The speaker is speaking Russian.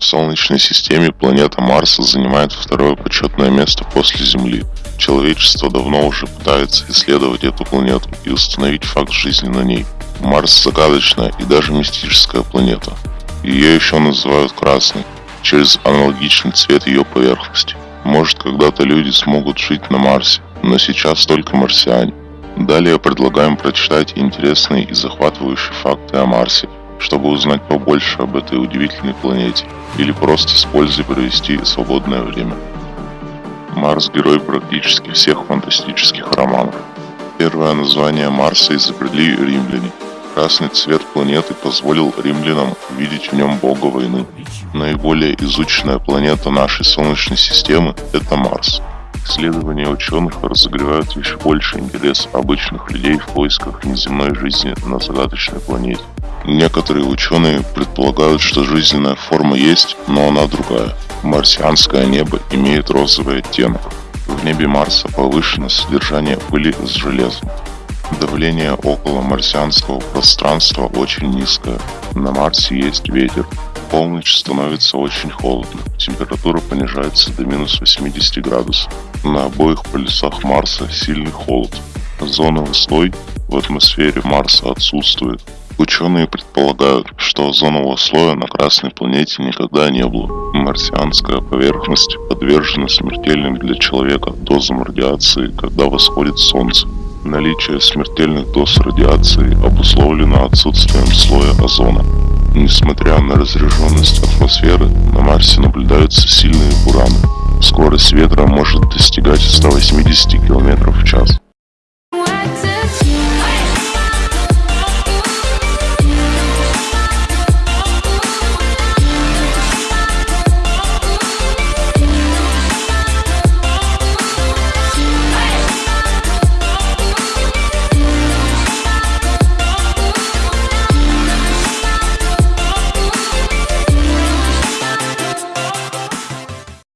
В Солнечной системе планета Марс занимает второе почетное место после Земли. Человечество давно уже пытается исследовать эту планету и установить факт жизни на ней. Марс загадочная и даже мистическая планета. Ее еще называют красной, через аналогичный цвет ее поверхности. Может когда-то люди смогут жить на Марсе, но сейчас только марсиане. Далее предлагаем прочитать интересные и захватывающие факты о Марсе, чтобы узнать побольше об этой удивительной планете, или просто с пользой провести свободное время. Марс – герой практически всех фантастических романов. Первое название Марса изобрели римляне. Красный цвет планеты позволил римлянам увидеть в нем бога войны. Наиболее изученная планета нашей Солнечной системы – это Марс. Исследования ученых разогревают еще больше интерес обычных людей в поисках неземной жизни на загадочной планете. Некоторые ученые предполагают, что жизненная форма есть, но она другая. Марсианское небо имеет розовый оттенок. В небе Марса повышено содержание пыли с железом. Давление около марсианского пространства очень низкое. На Марсе есть ветер. В полночь становится очень холодно. Температура понижается до минус 80 градусов. На обоих полюсах Марса сильный холод. Озоновый слой в атмосфере Марса отсутствует. Ученые предполагают, что озонового слоя на Красной планете никогда не было. Марсианская поверхность подвержена смертельным для человека дозам радиации, когда восходит Солнце. Наличие смертельных доз радиации обусловлено отсутствием слоя озона. Несмотря на разряженность атмосферы, на Марсе наблюдаются сильные бураны. Скорость ветра может достигать 180 км в час.